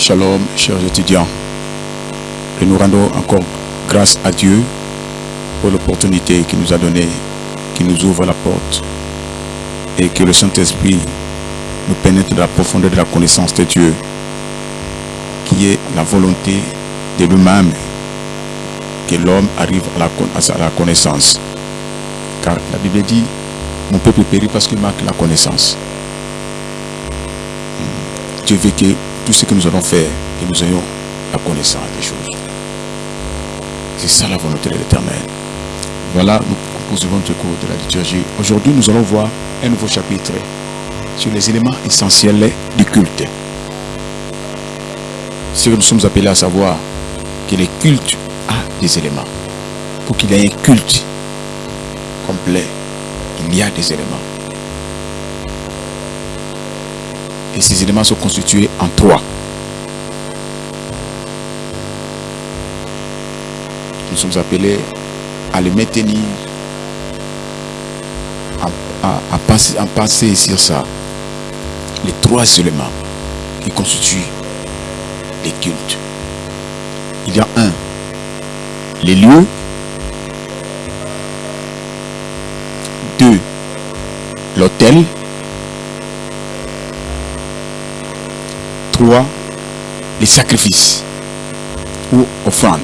Shalom, chers étudiants. Et nous rendons encore grâce à Dieu pour l'opportunité qu'il nous a donnée, qui nous ouvre la porte et que le Saint-Esprit nous pénètre de la profondeur de la connaissance de Dieu, qui est la volonté de lui-même, que l'homme arrive à à la connaissance. Car la Bible dit, mon peuple périt parce qu'il manque la connaissance. Dieu veut que tout ce que nous allons faire, que nous ayons la connaissance des choses. C'est ça la volonté de l'éternel. Voilà, nous poursuivons notre cours de la liturgie. Aujourd'hui, nous allons voir un nouveau chapitre sur les éléments essentiels du culte. Ce que nous sommes appelés à savoir, que le culte a des éléments. Pour qu'il y ait un culte complet, il y a des éléments. que ces éléments sont constitués en trois. Nous sommes appelés à les maintenir, à, à, à à sur ça. Les trois éléments qui constituent les cultes. Il y a un, les lieux. Deux, l'autel. 3, les sacrifices ou offrandes.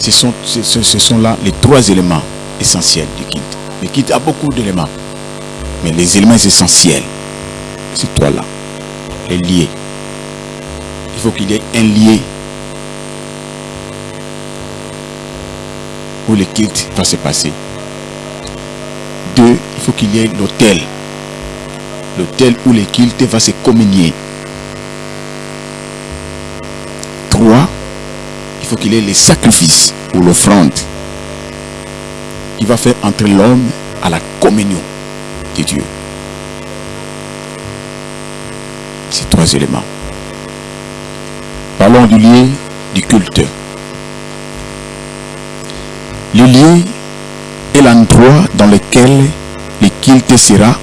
Ce sont, ce, sont là les trois éléments essentiels du kit. Le kit a beaucoup d'éléments, mais les éléments essentiels, c'est toi là, les liés. Il faut qu'il y ait un lien où le kit va se passer. Deux, il faut qu'il y ait l'autel L'hôtel où le culte va se communier. Trois, il faut qu'il ait les sacrifices ou l'offrande qui va faire entrer l'homme à la communion de Dieu. Ces trois éléments. Parlons du lieu du culte. Le lieu est l'endroit dans lequel le culte sera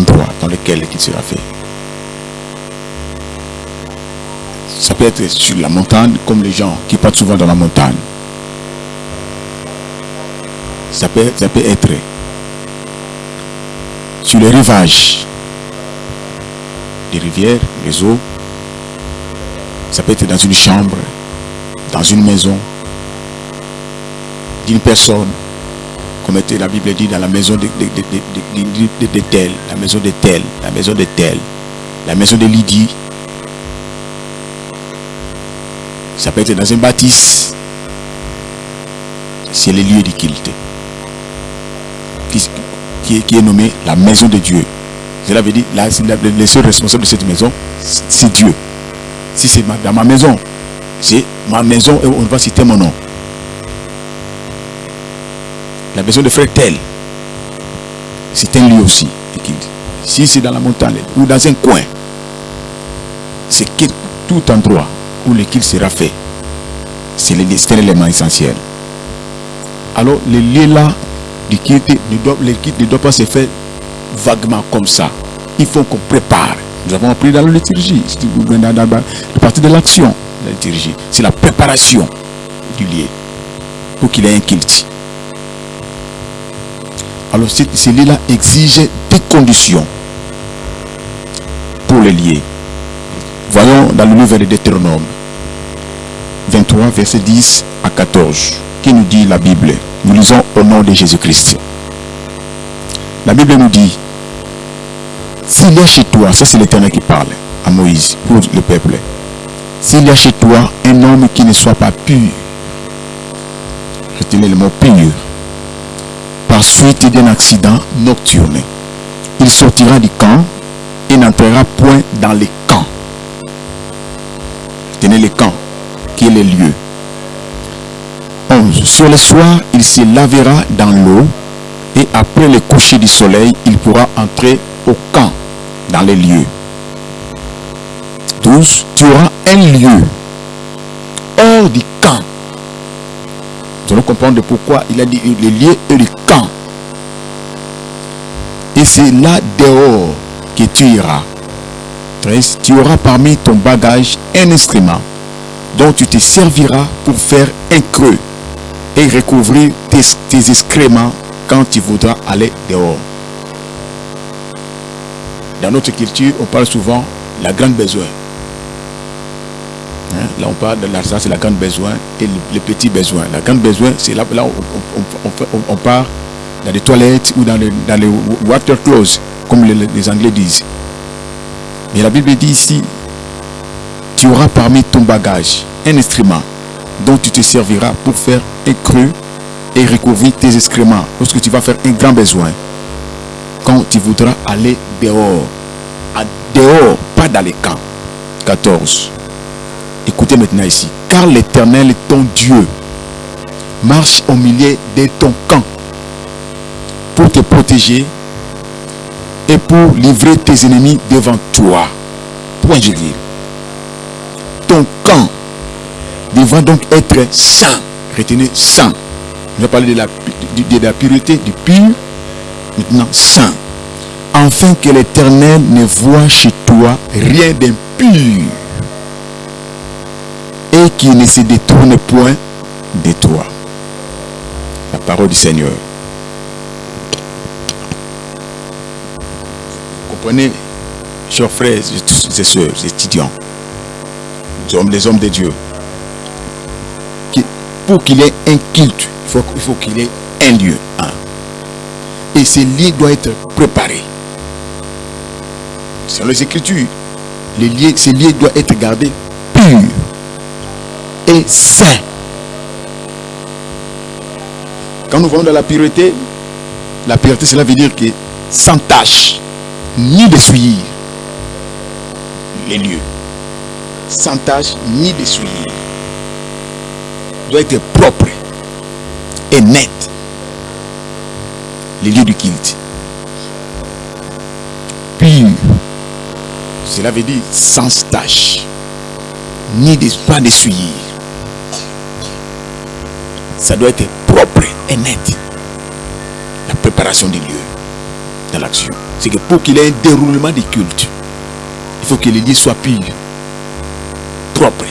Dans lequel le culte sera fait. Ça peut être sur la montagne, comme les gens qui partent souvent dans la montagne. Ça peut, ça peut être sur les rivages des rivières, les eaux. Ça peut être dans une chambre, dans une maison, d'une personne, comme la Bible dit dans la maison de, de, de, tel, la maison de tel, la maison de tel, la maison de Lydie. Ça peut être dans un bâtisse. C'est le lieu culte. Qui, qui, est nommé la maison de Dieu. Cela veut dire, là, le seul responsable de cette maison, c'est Dieu. Si c'est dans ma maison, c'est ma maison on va citer mon nom. La maison de frère tel, c'est un lieu aussi. Si c'est dans la montagne ou dans un coin, c'est tout endroit où le kill sera fait. C'est l'élément essentiel. Alors, le lieu là du ne doit, le ne doit pas se faire vaguement comme ça. Il faut qu'on prépare. Nous avons appris dans la liturgie, la partie de l'action la liturgie. C'est la préparation du lieu pour qu'il ait un kilt. Alors, ce lieu-là exige des conditions pour le lier. Voyons dans le livre de Deutéronome 23, verset 10 à 14, qui nous dit la Bible. Nous lisons au nom de Jésus-Christ. La Bible nous dit, s'il y a chez toi, ça c'est l'Éternel qui parle à Moïse pour le peuple, s'il y a chez toi un homme qui ne soit pas pur, retenez le mot pur, suite d'un accident nocturne, il sortira du camp et n'entrera point dans les camps. Retenez les camps qui est le lieu. 11. Sur le soir, il se lavera dans l'eau et après le coucher du soleil, il pourra entrer au camp, dans les lieux. 12. Tu auras un lieu hors du camp Nous allons comprendre pourquoi il a dit les lieux et le camp. Et c'est là dehors que tu iras. 13. Tu auras parmi ton bagage un instrument dont tu te serviras pour faire un creux et recouvrir tes, tes excréments quand tu voudras aller dehors. Dans notre culture, on parle souvent de la grande besoin. Là, on parle de l'argent, c'est la grande besoin et le, petit besoin. La grande besoin, c'est là, là où on, part dans les toilettes ou dans les, water comme les, les Anglais disent. Mais la Bible dit ici, tu auras parmi ton bagage un instrument dont tu te serviras pour faire un creux et recouvrir tes excréments lorsque tu vas faire un grand besoin. Quand tu voudras aller dehors, à dehors, pas dans les camps. 14. Écoutez maintenant ici. Car l'Éternel ton Dieu. Marche au milieu de ton camp pour te protéger et pour livrer tes ennemis devant toi. Point virgule. Ton camp devra donc être saint. Retenez saint. Je vais parler de la, de, la pureté, du pur. Maintenant, saint. Afin que l'Éternel ne voit chez toi rien d'impur et qu'il ne se détourne point de toi. La parole du Seigneur. Comprenez, chers frères et sœurs, étudiants, les hommes, les hommes de Dieu, pour qu'il ait un culte, il faut, il faut qu'il ait un lieu. hein. Et ce lieu doit être préparé. Selon les Écritures, les lieux, ce lieu doit être gardé pur et saint. Quand nous voyons dans la pureté, la pureté, cela veut dire que sans tâche, ni de souillure, les lieux. Sans tâche, ni de souillure. Doit être propre et net. Les lieux du culte. Pur. Cela veut dire sans tâche, ni de, pas de souillure. Ça doit être propre et net. La préparation des lieux dans l'action. C'est que pour qu'il y ait un déroulement des cultes, il faut que les lieux soient purs, propres,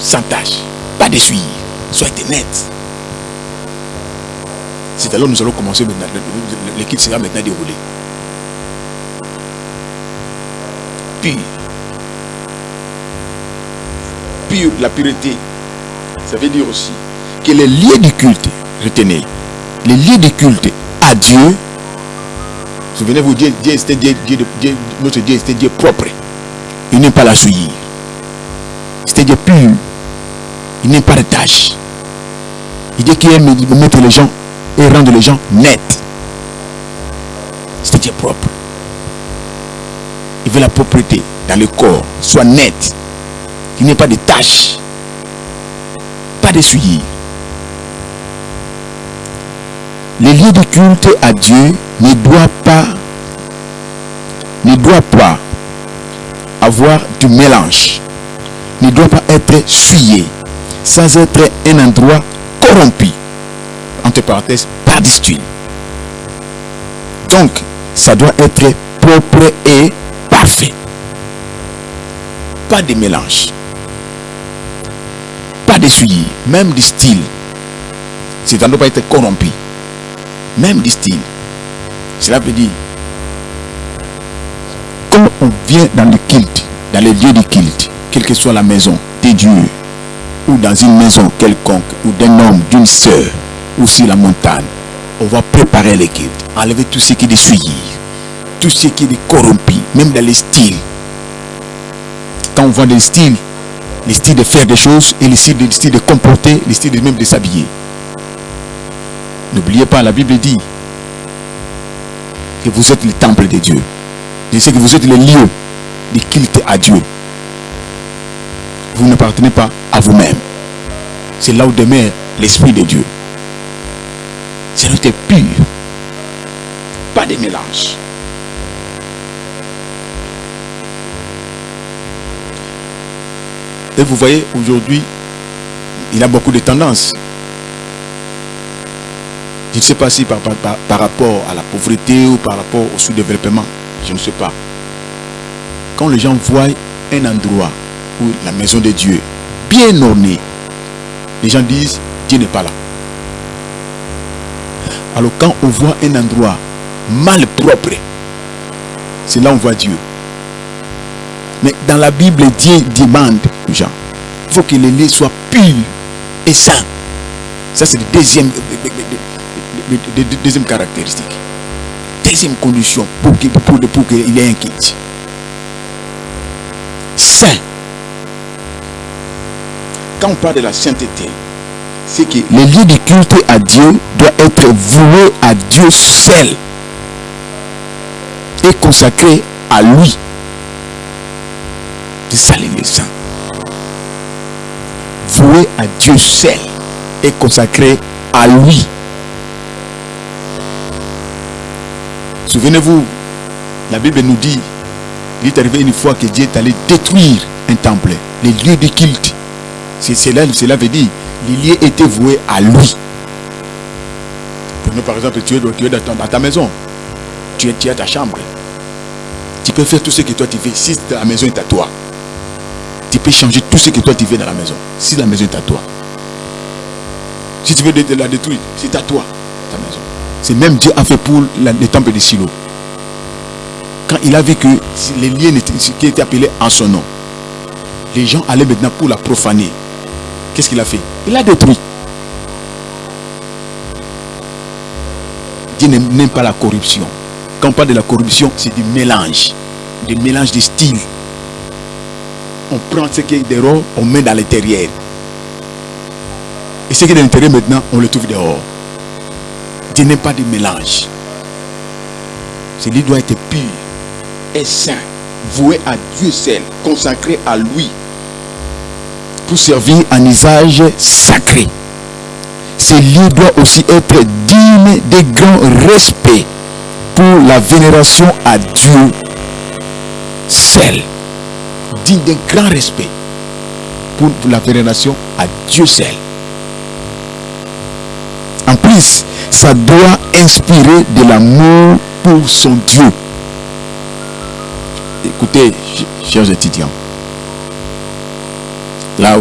sans tâche, pas de souillure, soit net. C'est alors que nous allons commencer maintenant. Culte sera maintenant déroulé. Pur. Pur, la pureté. Ça veut dire aussi que les lieux du culte, retenez, les lieux de culte à Dieu, souvenez-vous, Dieu, Dieu, Dieu, Dieu notre Dieu, c'était Dieu propre. Il n'aime pas la souillure. C'était Dieu pur. Il n'aime pas de tâches. Il dit qu'il aime mettre les gens et rendre les gens nets. C'était Dieu propre. Il veut la propreté dans le corps, soit net. Il n'y ait pas de tâches, pas de souillure. Les lieux de culte à Dieu ne doivent pas ne doivent pas avoir du mélange, ne doit pas être souillé, sans être un endroit corrompu, entre parenthèses, par d'huile. Donc, ça doit être propre et parfait. Pas de mélange. Pas de souillure, même du style. Ça ne doit pas être corrompu. Même du style. Cela veut dire, quand on vient dans le culte, dans les lieux du culte, quelle que soit la maison de Dieu, ou dans une maison quelconque, ou d'un homme, d'une sœur, ou sur la montagne, on va préparer le culte, enlever tout ce qui est de tout ce qui est corrompu, même dans les styles. Quand on voit les styles, les styles de faire des choses et les styles de, les styles de comporter, les styles de même de s'habiller. N'oubliez pas, la Bible dit que vous êtes le temple de Dieu. Je que vous êtes le lieu de culte à Dieu. Vous n'appartenez pas à vous-même. C'est là où demeure l'Esprit de Dieu. C'est tu pur. Pas de mélange. Et vous voyez, aujourd'hui, il y a beaucoup de tendances. Je ne sais pas si par, par, par, rapport à la pauvreté ou par rapport au sous-développement. Je ne sais pas. Quand les gens voient un endroit où la maison de Dieu, bien ornée, les gens disent, Dieu n'est pas là. Alors quand on voit un endroit mal propre, c'est là où on voit Dieu. Mais dans la Bible, Dieu demande aux gens, il faut que les lieux soient purs et sains. Ça, c'est la deuxième, deuxième caractéristique. Deuxième condition pour qu'il pour, pour y ait un culte. Saint. Quand on parle de la sainteté, c'est que le lieu de culte à Dieu doit être voué à Dieu seul et consacré à lui. C'est ça les saints. Voué à Dieu seul et consacré à lui. Souvenez-vous, la Bible nous dit, il est arrivé une fois que Dieu est allé détruire un temple, les lieux de culte. Cela, cela veut dire, les lieux étaient voués à lui. Prenons par exemple, tu es, dans, ta maison, tu es, tu à ta chambre. Tu peux faire tout ce que toi tu veux si la maison est à toi. Tu peux changer tout ce que toi tu veux dans la maison si la maison est à toi. Si tu veux la détruire, c'est à toi, ta maison. C'est même Dieu a fait pour le temple de Silo. Quand il a vu que les liens n'étaient- qui étaient appelés en son nom, les gens allaient maintenant pour la profaner. Qu'est-ce qu'il a fait? Il a détruit. Dieu n'aime n'aime pas la corruption. Quand on parle de la corruption, c'est du mélange. Du mélange de styles. On prend ce qui est dehors, on met dans l'intérieur. Et ce qui est de l'intérieur maintenant, on le trouve dehors. Dieu n'aime pas de mélange. Celui doit être pur et saint, voué à Dieu seul, consacré à lui, pour servir un usage sacré. Ce lieu doit aussi être digne de grand respect pour la vénération à Dieu seul. Digne d'un grand respect pour la vénération à Dieu seul. En plus, ça doit inspirer de l'amour pour son Dieu. Écoutez, ch- chers étudiants, là,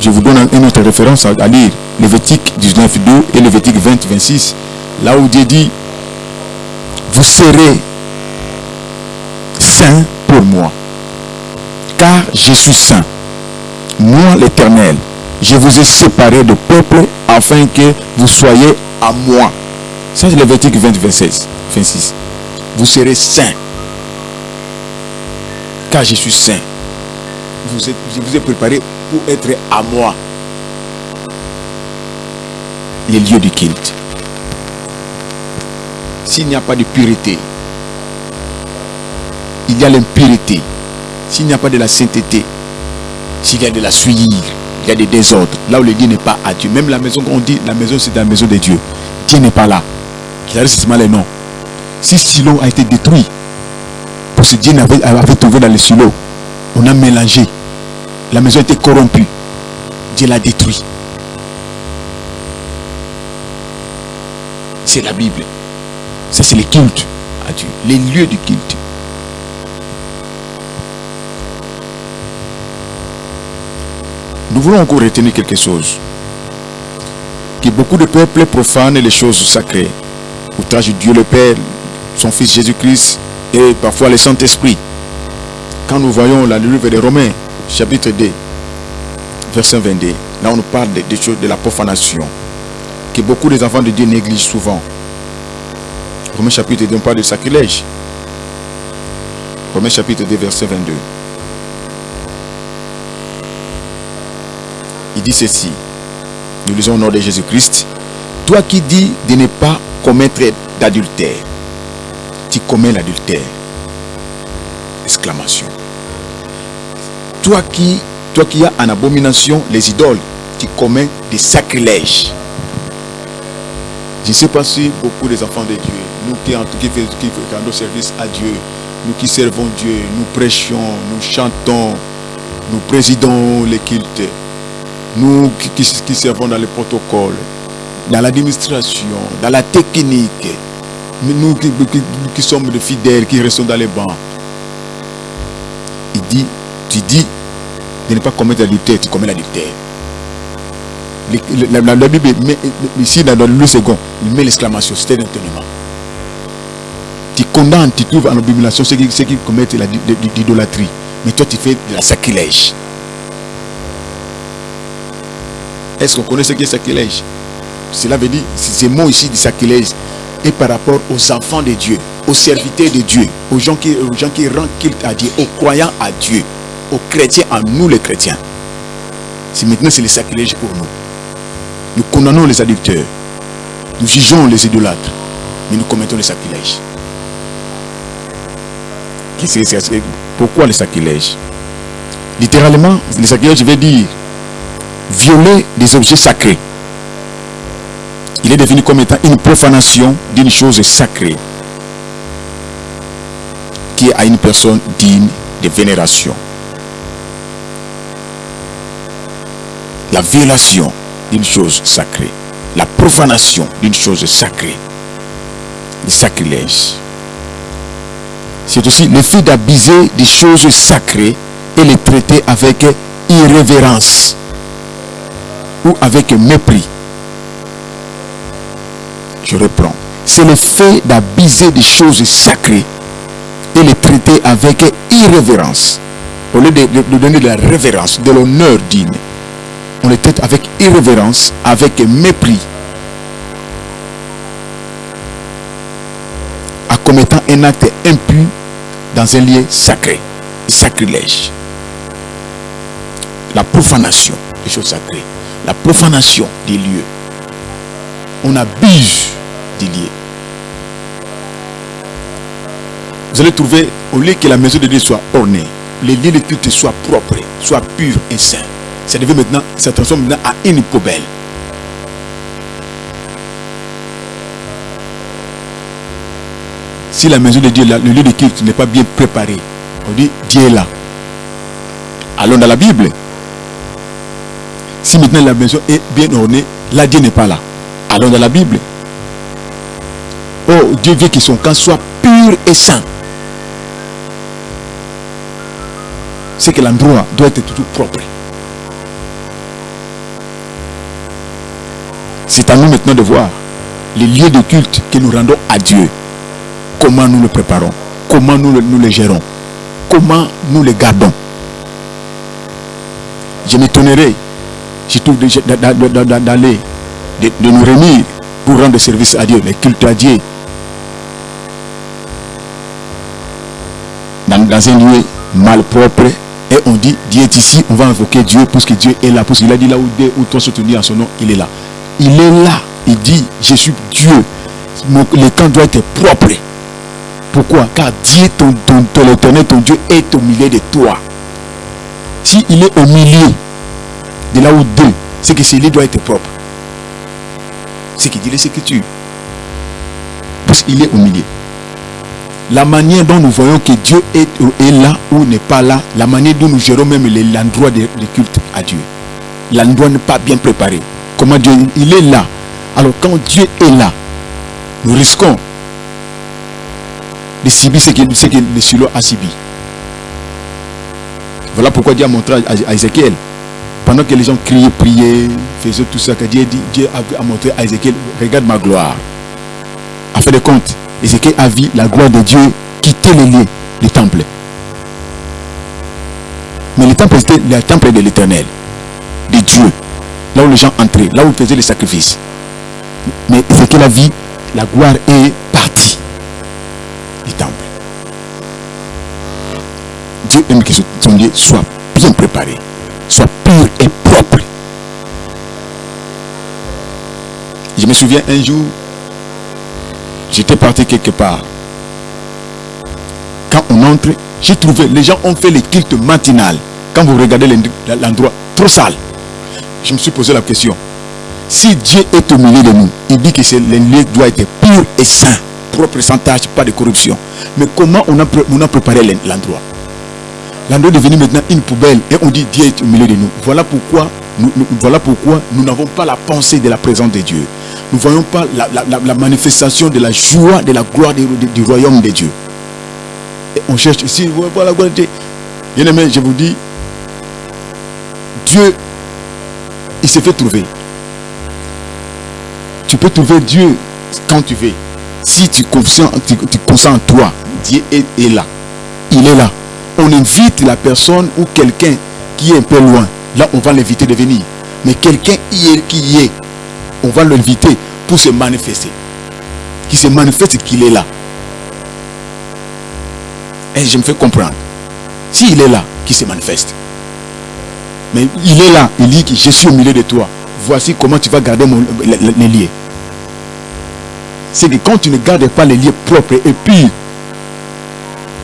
je vous donne une autre référence à, à lire, Lévitique 19, 2 et Lévitique 20, 26, là où Dieu dit, vous serez saints pour moi, car je suis saint. Moi l'Éternel, je vous ai séparés de peuple afin que vous soyez à moi. Ça c'est Lévitique 20, 26. 26. Vous serez saints. Car je suis saint. Je vous ai préparé pour être à moi. Les lieux du culte. S'il n'y a pas de pureté, il y a l'impureté. S'il n'y a pas de la sainteté, s'il y a de la souillure, il y a des désordres. Là où le Dieu n'est pas à Dieu. Même la maison qu'on dit, la maison c'est la maison de Dieu. Dieu n'est pas là. Il a les noms. Si Silo a été détruit, parce que Dieu avait, avait trouvé dans le silo, on a mélangé. La maison était corrompue. Dieu l'a détruit. C'est la Bible. Ça, c'est le culte à Dieu. Les lieux du culte. Nous voulons encore retenir quelque chose. Que beaucoup de peuples profanent les choses sacrées. Outrage Dieu le Père, son Fils Jésus-Christ et parfois le Saint-Esprit. Quand nous voyons la livre des Romains, chapitre 2, verset 22, là on nous parle des, choses de la profanation. Que beaucoup des enfants de Dieu négligent souvent. Romains chapitre 2, on parle de sacrilège. Romains chapitre 2, verset 22. Il dit ceci. Nous lisons au nom de Jésus-Christ. Toi qui dis de ne pas commettre d'adultère, tu commets l'adultère. Exclamation. Toi qui, toi qui as en abomination les idoles, tu commets des sacrilèges. Je ne sais pas si beaucoup des enfants de Dieu, nous qui, qui, qui rendons service à Dieu, nous qui servons Dieu, nous prêchons, nous chantons, nous présidons les cultes, nous qui, servons dans les protocoles, dans l'administration, dans la technique, nous qui, sommes de fidèles, qui restons dans les bancs, il dit, tu dis de ne pas commettre l'adultère, tu commets l'adultère. La, la- la Bible, met, ici dans le second, il met l'exclamation, c'était d'étonnement. Tu condamnes, tu trouves en abomination ceux qui, ceux qui commettent l'idolâtrie. Mais toi, tu fais de la sacrilège. Est-ce qu'on connaît ce qui est sacrilège? Cela veut dire, ces mots ici du sacrilège est par rapport aux enfants de Dieu, aux serviteurs de Dieu, aux gens qui, aux gens qui rendent culte à Dieu, aux croyants à Dieu, aux chrétiens, à nous les chrétiens. C'est maintenant c'est le sacrilège pour nous. Nous condamnons les adulteurs, nous jugeons les idolâtres, mais nous commettons le sacrilège. Pourquoi le sacrilège? Littéralement, le sacrilège veut dire violer des objets sacrés. Il est défini comme étant une profanation d'une chose sacrée qui est à une personne digne de vénération. La violation d'une chose sacrée. La profanation d'une chose sacrée. Le sacrilège. C'est aussi le fait d'abuser des choses sacrées et les traiter avec irrévérence ou avec mépris. Je reprends. C'est le fait d'abuser des choses sacrées et les traiter avec irrévérence. Au lieu de, donner de la révérence, de l'honneur digne, on les traite avec irrévérence, avec mépris, en commettant un acte impur dans un lieu sacré, sacrilège. La profanation des choses sacrées, la profanation des lieux. On abuse des lieux. Vous allez trouver, au lieu que la maison de Dieu soit ornée, les lieux de culte soient propres, soient purs et saints. Ça devient maintenant, ça transforme maintenant à une poubelle. Si la maison de Dieu, là, le lieu de culte n'est pas bien préparé, on dit Dieu est là. Allons dans la Bible. Si maintenant la maison est bien ornée, là Dieu n'est pas là. Allons dans la Bible. Oh, Dieu veut que son camp soit pur et saint. C'est que l'endroit doit être tout propre. C'est à nous maintenant de voir les lieux de culte que nous rendons à Dieu. Comment nous le préparons, comment nous le, gérons, comment nous le gardons? Je m'étonnerai, je trouve d'aller, de, nous réunir pour rendre service à Dieu, les cultes à Dieu. Dans, un lieu mal propre, et on dit Dieu est ici, on va invoquer Dieu parce que Dieu est là, parce qu'il a dit là où deux ou trois sont unis en son nom, il est là. Il est là, il dit Je suis Dieu. Le camp doit être propre. Pourquoi? Car Dieu, ton, ton, ton ton Dieu est au milieu de toi. Si il est au milieu de là où deux, c'est que ce lieu doit être propre. Ce qui dit les Écritures. Parce qu'il est au milieu. La manière dont nous voyons que Dieu est, là ou n'est pas là, la manière dont nous gérons même l'endroit de, de culte à Dieu. L'endroit n'est pas bien préparé. Comment Dieu, il est là. Alors quand Dieu est là, nous risquons de subir ce que, ce que le silo a subi. Voilà pourquoi Dieu a montré à Ézéchiel, pendant que les gens criaient, priaient, faisaient tout ça, que Dieu, dit, Dieu a, montré à Ézéchiel, regarde ma gloire. À fin de compte, Ézéchiel a vu la gloire de Dieu quitter les lieux du temple. Mais le temple, c'était le temple de l'éternel, de Dieu, là où les gens entraient, là où ils faisaient les sacrifices. Mais Ézéchiel a vu, la gloire est partie du temple. Dieu aime que son lieu soit bien préparé, me souviens un jour, j'étais parti quelque part. Quand on entre, j'ai trouvé, les gens ont fait les cultes matinales. Quand vous regardez l'endroit, trop sale. Je me suis posé la question. Si Dieu est au milieu de nous, il dit que le lieu doit être pur et saint, propre, sans tâche, pas de corruption. Mais comment on a, préparé l'endroit? L'endroit est devenu maintenant une poubelle et on dit Dieu est au milieu de nous voilà pourquoi nous n'avons pas la pensée de la présence de Dieu. Nous ne voyons pas la, manifestation de la joie, de la gloire du, royaume de Dieu. On cherche ici, voilà la gloire de Dieu. Bien aimé, je vous dis, Dieu, il s'est fait trouver. Tu peux trouver Dieu quand tu veux. Si tu consens, tu, tu en toi, Dieu est, est là. Il est là. On invite la personne ou quelqu'un qui est un peu loin. Là, on va l'inviter de venir. Mais quelqu'un qui est, on va l'inviter pour se manifester. Qui se manifeste qu'il est là. Et je me fais comprendre. S'il est là, qui se manifeste. Mais il est là, il dit que je suis au milieu de toi. Voici comment tu vas garder mon- les, liens. C'est que quand tu ne gardes pas les liens propres et purs,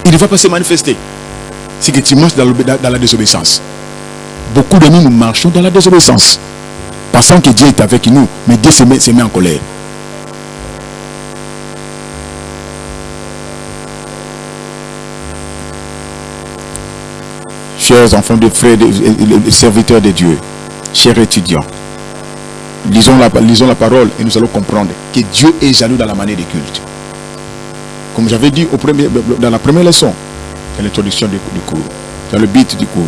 il ne va pas se manifester. C'est que tu marches dans- dans la désobéissance. Beaucoup de nous, nous marchons dans la désobéissance. Pensant que Dieu est avec nous, mais Dieu se met, en colère. Chers enfants de frères serviteurs de Dieu, chers étudiants, lisons la, parole et nous allons comprendre que Dieu est jaloux dans la manière des cultes. Comme j'avais dit dans la première leçon, dans l'introduction du, du cours, dans le but du cours,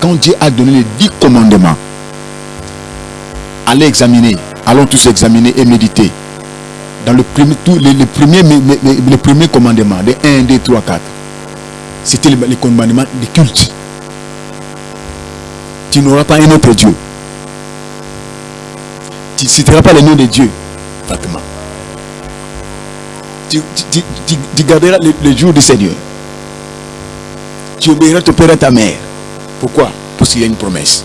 quand Dieu a donné les dix commandements, allez examiner, allons tous examiner et méditer. Dans le premier, tous les, premiers, les, premiers commandements, de 1, 2, 3, 4, c'était les, commandements de culte. Tu n'auras pas un autre Dieu. Tu ne citeras pas le nom de Dieu, Fatima. Tu garderas le, le jour du Seigneur. Tu obéiras ton père et ta mère. Pourquoi? Parce qu'il y a une promesse.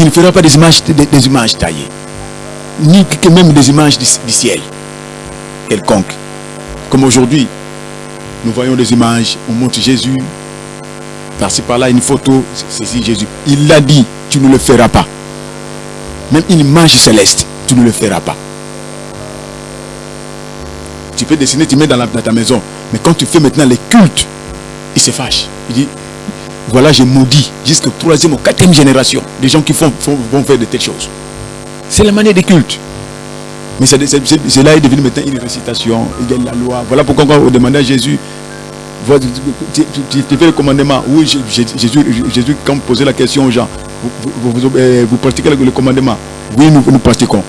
Tu ne feras pas des images, des, images taillées. Ni que même des images du, ciel. Quelconque. Comme aujourd'hui, nous voyons des images, on montre Jésus. Par-ci par-là, une photo, c'est c'est Jésus. Il l'a dit, tu ne le feras pas. Même une image céleste, tu ne le feras pas. Tu peux dessiner, tu mets dans ta maison. Mais quand tu fais maintenant les cultes, il se fâche. Il dit, voilà, j'ai maudit jusqu'à troisième ou quatrième génération des gens qui font, vont faire de telles choses. C'est la manière des cultes. Mais cela est devenu maintenant une récitation. Il y a la loi. Voilà pourquoi quand on demandait à Jésus, tu, fais le commandement. Oui, Jé- Jé- Jésus, Jésus, quand posez la question aux gens, vous, euh, pratiquez le, commandement. Oui, nous, nous pratiquons.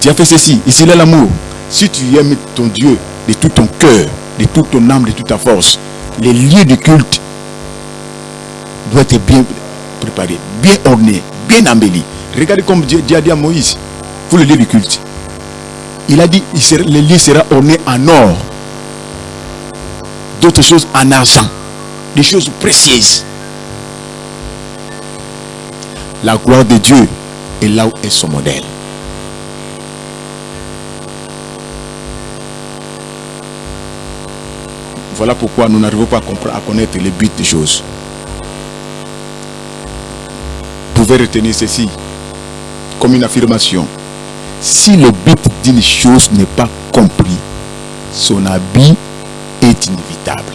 Tu as fait ceci. Ici, là, l'amour. Si tu aimes ton Dieu de tout ton cœur, de toute ton âme, de toute ta force, les lieux de culte doivent être bien préparés, bien ornés, bien embellis. Regardez comme Dieu, a dit à Moïse pour le lieu du culte. Il a dit le lieu sera orné en or, d'autres choses en argent, des choses précieuses. La gloire de Dieu est là où est son modèle. Voilà pourquoi nous n'arrivons pas à, à connaître les buts des choses. Pouvez retenir ceci comme une affirmation. Si le but d'une chose n'est pas compris, son habit est inévitable.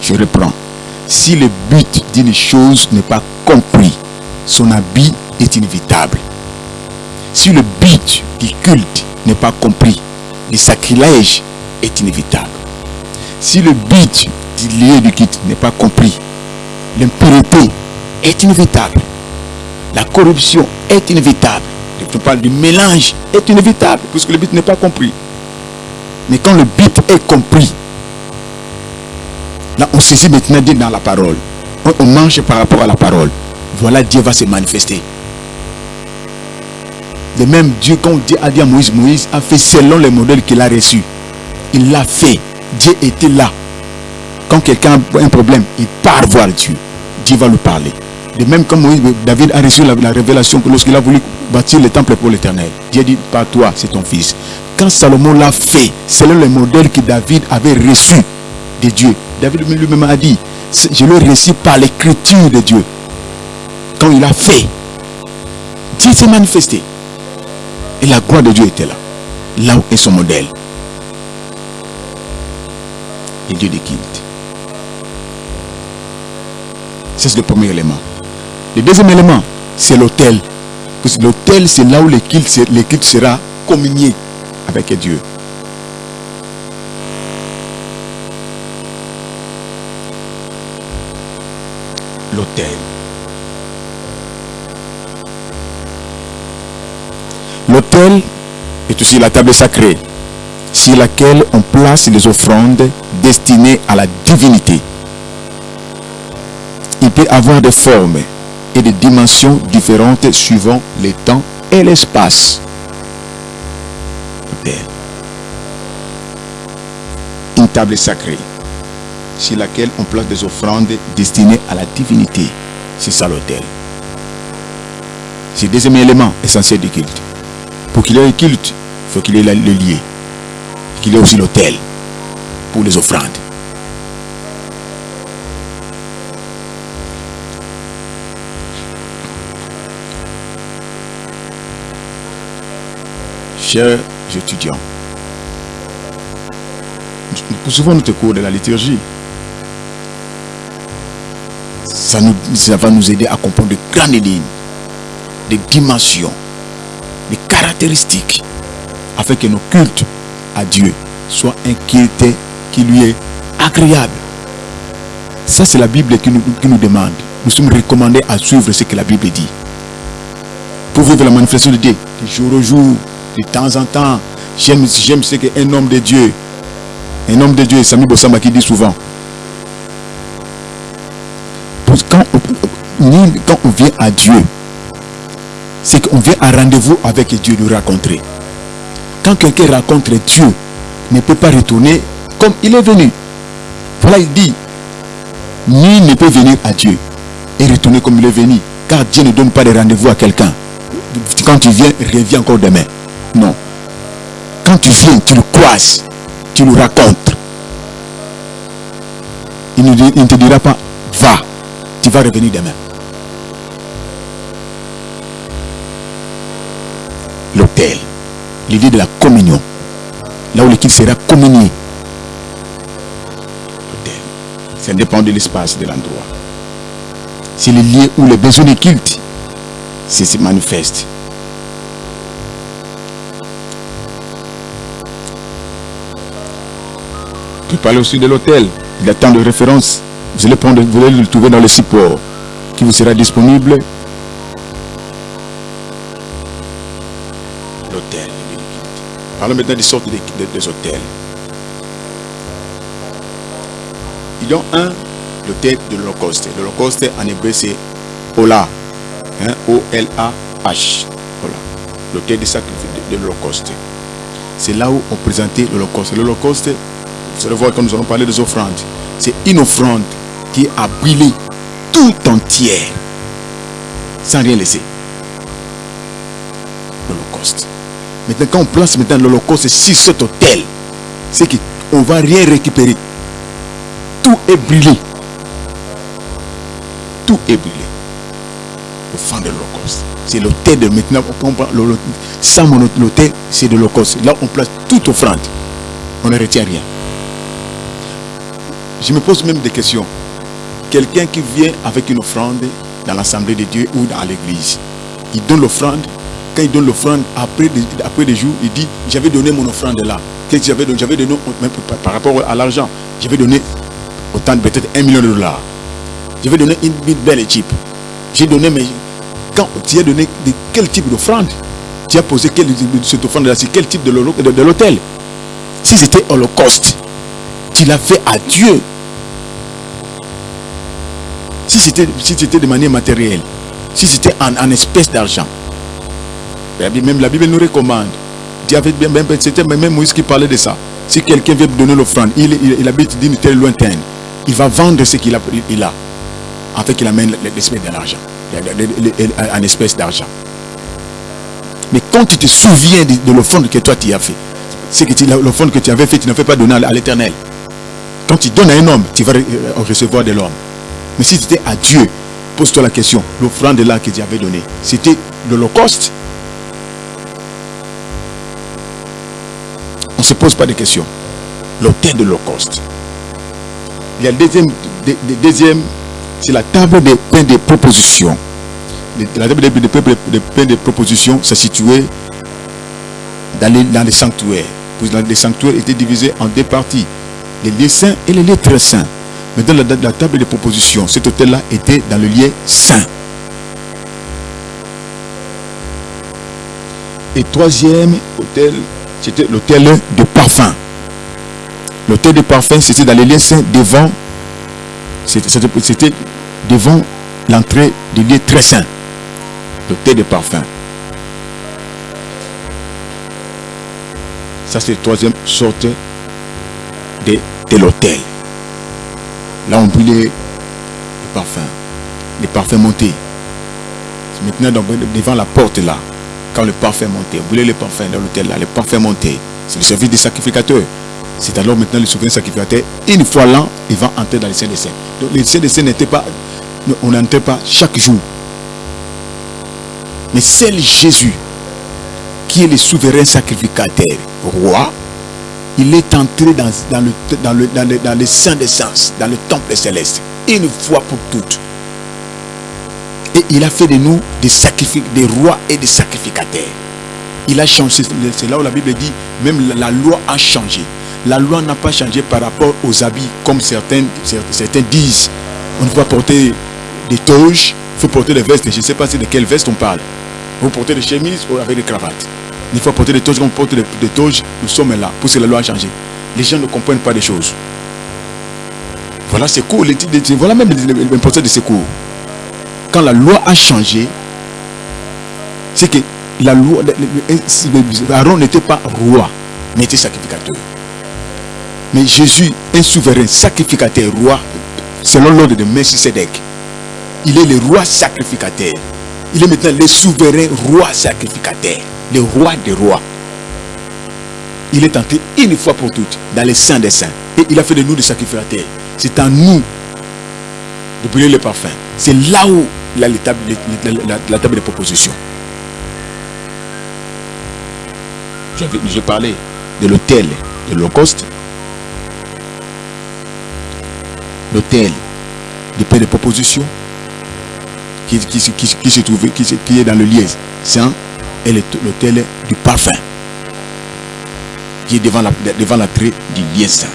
Je reprends. Si le but d'une chose n'est pas compris, son habit est inévitable. Si le but du culte n'est pas compris, le sacrilège est inévitable. Si le but du lieu du culte n'est pas compris, l'impureté est inévitable. La corruption est inévitable. Je parle du mélange est inévitable puisque le but n'est pas compris. Mais quand le but est compris, là on saisit maintenant Dieu dans la parole. On, on mange par rapport à la parole. Voilà Dieu va se manifester. De même Dieu, quand Dieu a dit à Moïse, Moïse a fait selon le modèle qu'il a reçu. Il l'a fait. Dieu était là. Quand quelqu'un a un problème, il part voir Dieu. Dieu va lui parler. De même comme Moïse, David a reçu la, la révélation que lorsqu'il a voulu bâtir le temple pour l'éternel, Dieu dit, pas toi, c'est ton fils. Quand Salomon l'a fait, selon le modèle que David avait reçu de Dieu, David lui-même a dit, c'est- je l'ai reçu par l'écriture de Dieu. Quand il a fait, Dieu s'est manifesté. Et la gloire de Dieu était là. Là où est son modèle. Dieux des cultes. Ça, c'est le premier élément. Le deuxième élément, c'est l'autel. L'autel, c'est là où le culte sera communié avec Dieu. L'autel. L'autel est aussi la table sacrée sur laquelle on place les offrandes destinées à la divinité. Il peut avoir des formes et des dimensions différentes suivant le temps et l'espace. Une table sacrée sur laquelle on place des offrandes destinées à la divinité. C'est ça l'autel. C'est le deuxième élément essentiel du culte. Pour qu'il y ait un culte, il faut qu'il y ait le lié. Qu'il y ait aussi l'autel pour les offrandes. Chers étudiants, nous souvent notre cours de la liturgie. Ça, va nous aider à comprendre de grandes lignes, des dimensions, des caractéristiques, afin que nos cultes à Dieu soient un qui lui est agréable. Ça, c'est la Bible qui nous, demande. Nous sommes recommandés à suivre ce que la Bible dit. Pour vivre la manifestation de Dieu, jour au jour, de temps en temps. J'aime ce qu'un homme de Dieu, un homme de Dieu, Sami Bossamba qui dit souvent. Quand on, vient à Dieu, c'est qu'on vient à rendez-vous avec Dieu de rencontrer. Quand quelqu'un rencontre Dieu, ne peut pas retourner comme il est venu. Voilà, il dit, nul ne peut venir à Dieu et retourner comme il est venu. Car Dieu ne donne pas de rendez-vous à quelqu'un. Quand tu viens, reviens encore demain. Non. Quand tu viens, tu le croises, tu le racontes. Il ne, te dira pas, va, tu vas revenir demain. L'hôtel, l'idée de la communion, là où l'équipe sera communié. L'hôtel, ça dépend de l'espace, de l'endroit. C'est le lieu où les besoins de culte se manifestent. Parles aussi de l'hôtel. A tant de références. Vous allez, prendre, vous allez le trouver dans le support qui vous sera disponible. L'hôtel. Parlons maintenant des sortes des, hôtels. Il y a un, l'hôtel de l'Holocauste. L'Holocauste en hébreu c'est Ola. Hein, O-L-A-H. L'hôtel de de l'Holocauste. C'est là où on présentait l'Holocauste. L'Holocauste, vous voir quand nous allons parler des offrandes. C'est une offrande qui a brûlé tout entière. Sans rien laisser. L'Holocauste. Maintenant, quand on place maintenant l'Holocauste sur cet hôtel, c'est qu'on ne va rien récupérer. Tout est brûlé. Tout est brûlé. Offrande de l'Holocauste. C'est l'hôtel de maintenant. Sans mon hôtel, c'est de l'Holocauste. Là, on place toute offrande. On ne retient rien. Je me pose même des questions. Quelqu'un qui vient avec une offrande dans l'assemblée de Dieu ou dans l'église, il donne l'offrande. Quand il donne l'offrande, après, des jours, il dit, j'avais donné mon offrande là. Qu'est-ce que j'avais donné J'avais donné, par rapport à l'argent, j'avais donné autant, peut-être un million de dollars. J'avais donné une, belle équipe. J'ai donné, mais quand tu as donné quel type d'offrande? Tu as posé quel, cette offrande-là, c'est quel type de l'hôtel Si c'était holocauste, tu l'as fait à Dieu. Si c'était si de manière matérielle, si c'était en, en d'argent, même la Bible nous recommande. C'était même Moïse qui parlait de ça. Si quelqu'un veut donner l'offrande, il, il, habite d'une terre lointaine, il va vendre ce qu'il a, il a, afin qu'il amène l'espèce d'argent, en espèce d'argent. Mais quand tu te souviens de, l'offrande que toi tu as fait, que l'offrande que tu avais fait, tu ne fais pas donner à l'éternel. Quand tu donnes à un homme, tu vas recevoir de l'homme. Mais si c'était à Dieu, pose-toi la question, l'offrande là que Dieu avait donnée, c'était l'Holocauste? On ne se pose pas de questions. L'autel de l'Holocauste. Il y a le deuxième, deuxième c'est la table des pains de proposition. la table des, des propositions se situait dans les, dans les sanctuaires. Les sanctuaires étaient divisés en deux parties, les lieux saints et les lieux très saints. Mais dans la, table des propositions, cet hôtel-là était dans le lieu saint. Et troisième hôtel, c'était l'hôtel de parfum. L'hôtel de parfum, c'était dans les lieux saints devant, c'était devant l'entrée du lieu très saint. L'hôtel de parfum. Ça, c'est la troisième sorte de l'hôtel. Là, on brûlait les parfums. Les parfums montés. Maintenant, devant la porte là, quand le parfum montait, on brûlait les parfums dans l'hôtel là, les parfums montés. C'est le service des sacrificateurs. C'est alors maintenant le souverain sacrificateur, une fois l'an, il va entrer dans les saints des saints. Donc les saints des saints n'étaient pas, on n'entrait pas chaque jour. Mais c'est Jésus qui est le souverain sacrificateur, roi, il est entré dans, le, dans, le, dans, le, dans le des sens, dans le temple céleste, une fois pour toutes. Et il a fait de nous des, des rois et des sacrificateurs. Il a changé, c'est là où la Bible dit, même la, loi a changé. La loi n'a pas changé par rapport aux habits, comme certains, certains disent. On doit porter des toges, il faut porter des vestes. Je ne sais pas de quelle veste on parle. Vous portez des chemises ou avec des cravates. Il faut porter des toges, on porte des, des toges. Nous sommes là, pour que la loi a changé. Les gens ne comprennent pas des choses. Voilà ces cours, voilà même l'importance de ces cours. Quand la loi a changé, c'est que la loi, Aaron n'était pas roi, mais était sacrificateur. Mais Jésus, un souverain sacrificateur, roi, selon l'ordre de Melchisedec, il est le roi sacrificateur. Il est maintenant le souverain roi sacrificateur, le roi des rois. Il est entré une fois pour toutes dans les saints des saints. Et il a fait de nous des sacrificateurs. C'est à nous de brûler le parfum. C'est là où la, la, la, la, table de proposition. Je parlais de l'hôtel de l'Holocauste, l'hôtel de paix de proposition, qui, qui, se trouve, qui, qui, est dans le lieu saint, et l'hôtel du parfum, qui est devant l'entrée devant du lieu saint.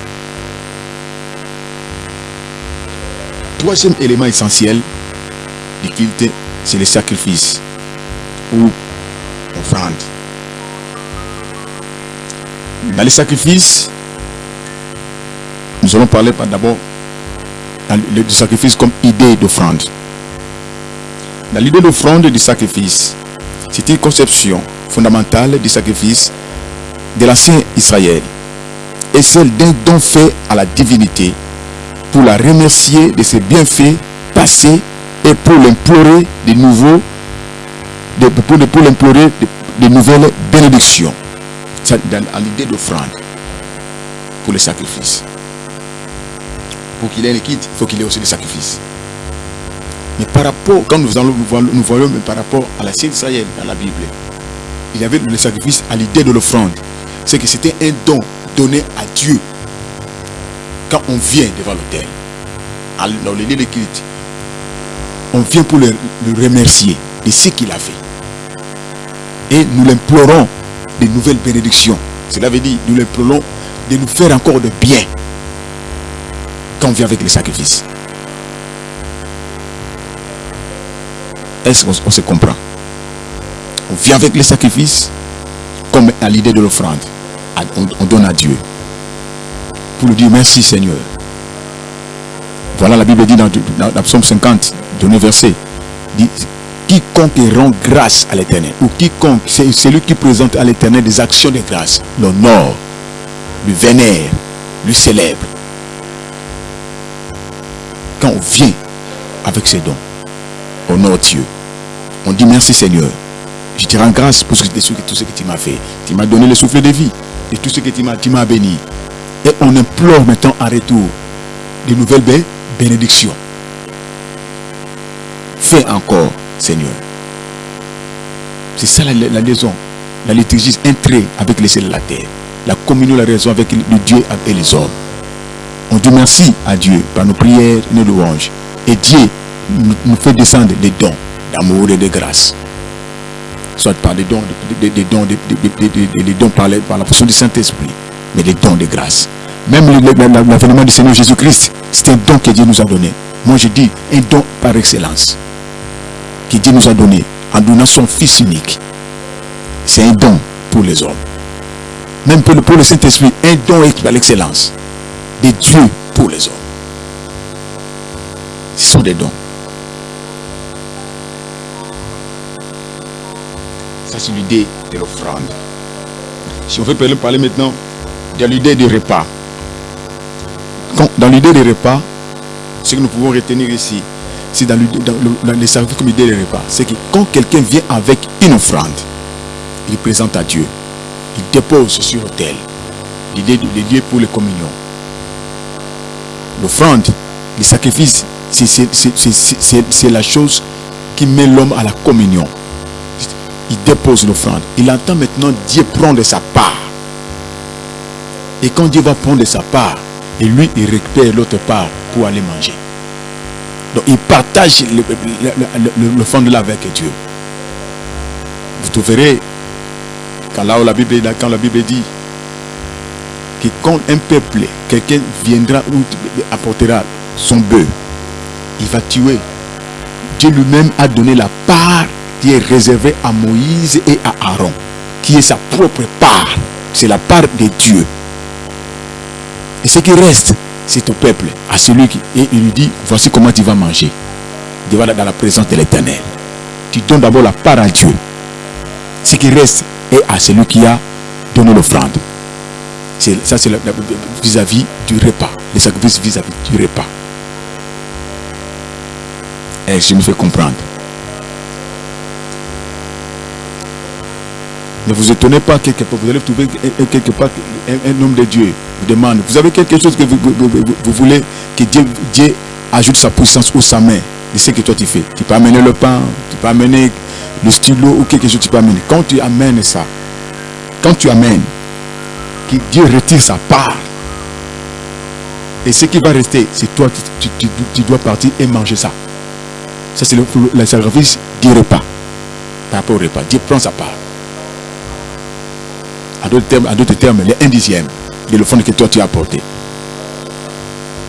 Troisième élément essentiel du culte, c'est le sacrifice ou offrande. Dans les sacrifices, nous allons parler d'abord du sacrifice comme idée d'offrande. Dans l'idée d'offrande du sacrifice, c'est une conception fondamentale du sacrifice de l'ancien Israël et celle d'un don fait à la divinité pour la remercier de ses bienfaits passés et pour l'implorer de nouveaux pour, de, nouvelles bénédictions. Dans, à l'idée d'offrande pour les sacrifices pour qu'il ait les kits, il faut qu'il ait aussi des sacrifices mais par rapport, quand nous, allons, nous voyons mais par rapport à la Sainte Israël, dans la Bible, il y avait le sacrifice à l'idée de l'offrande. C'est que c'était un don donné à Dieu quand on vient devant l'autel, dans le lieu de. On vient pour le, le remercier de ce qu'il a fait. Et nous l'implorons de nouvelles bénédictions. Cela veut dire, nous l'implorons de nous faire encore de bien quand on vient avec les sacrifices. Est-ce qu'on se comprend? On vient avec les sacrifices comme à l'idée de l'offrande. On, donne à Dieu. Pour lui dire merci Seigneur. Voilà la Bible dit dans, dans, Psaume 50, dernier verset. Dit, quiconque rend grâce à l'éternel, ou quiconque, c'est celui qui présente à l'éternel des actions de grâce, l'honneur, le vénère, le célèbre. Quand on vient avec ses dons, honore Dieu. On dit merci Seigneur. Je te rends grâce pour tout ce que tu m'as fait. Tu m'as donné le souffle de vie. Et tout ce que tu m'as béni. Et on implore maintenant en retour de nouvelles bénédictions. Fais encore, Seigneur. C'est ça la, liaison. La liturgie entrée avec les cieux de la terre. La communion, la raison avec le Dieu et les hommes. On dit merci à Dieu par nos prières nos louanges. Et Dieu nous fait descendre des dons d'amour et de grâce. Soit par des dons, des, dons, des, des dons par, par la fonction du Saint-Esprit, mais des dons de grâce. Même l'avènement du Seigneur Jésus-Christ, c'est un don que Dieu nous a donné. Moi je dis un don par excellence. Que Dieu nous a donné en donnant son Fils unique. C'est un don pour les hommes. Même pour le, pour le Saint-Esprit, un don par l'excellence. De Dieu pour les hommes. Ce sont des dons. C'est l'idée de l'offrande. Si on veut parler maintenant de l'idée du repas. dans l'idée du repas, ce que nous pouvons retenir ici, c'est dans, les services comme idée repas, c'est que quand quelqu'un vient avec une offrande, il présente à Dieu, il dépose sur l'autel l'idée lieu pour les communions. L'offrande, le sacrifice, c'est la chose qui met l'homme à la communion. Il dépose l'offrande. Il entend maintenant Dieu prendre sa part. Et quand Dieu va prendre sa part, et lui, il récupère l'autre part pour aller manger. Donc, il partage l'offrande là avec Dieu. Vous trouverez, quand, là la Bible, quand la Bible dit que quand un peuple, quelqu'un viendra ou apportera son bœuf, il va tuer. Dieu lui-même a donné la qui est réservée à Moïse et à Aaron, qui est sa propre part. C'est la part de Dieu. Et ce qui reste, c'est au peuple, à celui qui... Et il lui dit, voici comment tu vas manger. Tu vas dans la présence de l'éternel. Tu donnes d'abord la part à Dieu. Ce qui reste est à celui qui a donné l'offrande. Ça, c'est vis-à-vis du repas. Les sacrifices vis-à-vis du repas. Et je me fais comprendre. Ne vous étonnez pas quelque part. Vous allez trouver quelque part un, homme de Dieu vous demande. Vous avez quelque chose que vous, voulez que Dieu, Dieu, ajoute sa puissance ou sa main. de ce que toi tu fais. Tu peux amener le pain, tu peux amener le stylo ou quelque chose tu peux amener. Quand tu amènes ça, quand tu amènes, que Dieu retire sa part. Et ce qui va rester, c'est toi, tu, dois partir et manger ça. Ça, c'est le, le, service du repas. Par rapport au repas. Dieu prend sa part. À d'autres termes, termes, les un dixième de l'offrande que toi tu as apporté.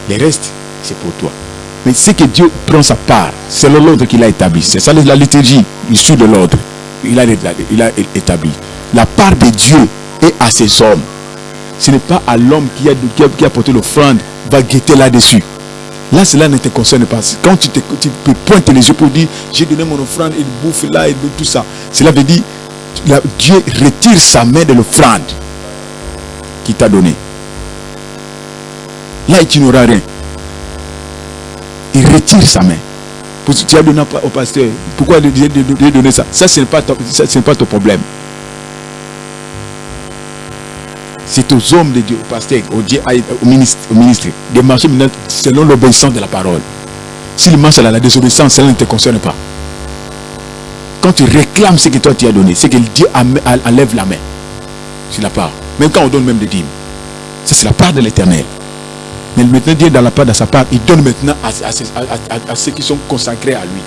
Le reste, c'est pour toi. Mais ce que Dieu prend sa part, c'est l'ordre qu'il a établi. C'est ça la liturgie, issue de l'ordre. Il a, établi. La part de Dieu est à ses hommes. Ce n'est pas à l'homme qui a, qui a, porté l'offrande, va guetter là-dessus. Là, cela ne te concerne pas. Quand tu, te, tu peux pointer les yeux pour dire, j'ai donné mon offrande, il bouffe là, il bouffe tout ça. Cela veut dire, Dieu retire sa main de l'offrande qu'il t'a donné. Là, tu n'auras rien. Il retire sa main. Tu as donné au pasteur. Pourquoi Dieu donner ça? Ça, ce n'est pas, pas ton problème. C'est aux hommes de Dieu, au pasteur, au ministre, au ministre de marcher selon l'obéissance de la parole. S'il marche à la désobéissance, cela ne te concerne pas. Quand tu réclames ce que toi tu as donné, c'est que Dieu enlève la main sur la part. Même quand on donne même des dîmes. Ça, c'est la part de l'éternel. Mais maintenant, Dieu, dans la part de sa part, il donne maintenant à, ceux qui sont consacrés à lui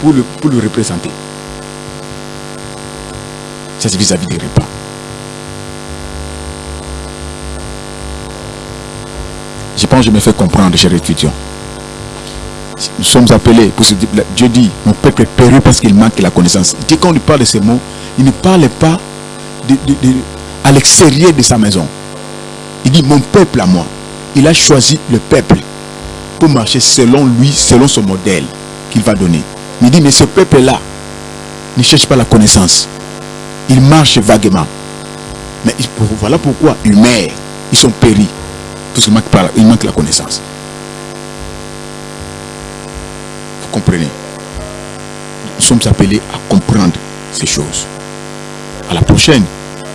pour le, pour le représenter. Ça, c'est vis-à-vis des repas. Je pense que je me fais comprendre, chers étudiants. Nous sommes appelés, pour ce, Dieu dit, mon peuple est perdu parce qu'il manque la connaissance. Quand il parle de ces mots, il ne parle pas à l'extérieur de sa maison. Il dit, mon peuple à moi. Il a choisi le peuple pour marcher selon lui, selon son modèle qu'il va donner. Il dit, mais ce peuple-là ne cherche pas la connaissance. Il marche vaguement. Mais voilà pourquoi ils meurent. Ils sont péris. Parce qu'il manque la connaissance. Comprenez Nous sommes appelés à comprendre ces choses. À la prochaine,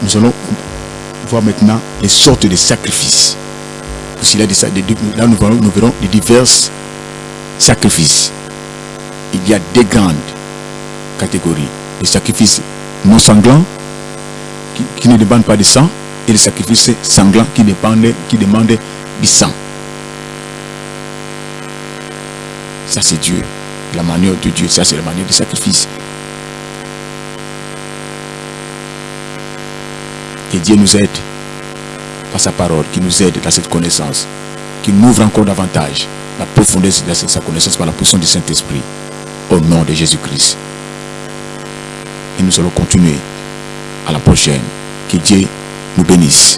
nous allons voir maintenant les sortes de sacrifices. là, là nous, verrons, nous verrons les divers sacrifices. Il y a des grandes catégories. Les sacrifices non sanglants, qui, ne demandent pas de sang, et les sacrifices sanglants qui qui demandent du sang. Ça, c'est Dieu La manière de Dieu, ça c'est la manière du sacrifice. Que Dieu nous aide par sa parole, qui nous aide dans cette connaissance, qui nous ouvre encore davantage la profondeur de sa connaissance par la puissance du Saint-Esprit. Au nom de Jésus-Christ. Et nous allons continuer à la prochaine. Que Dieu nous bénisse.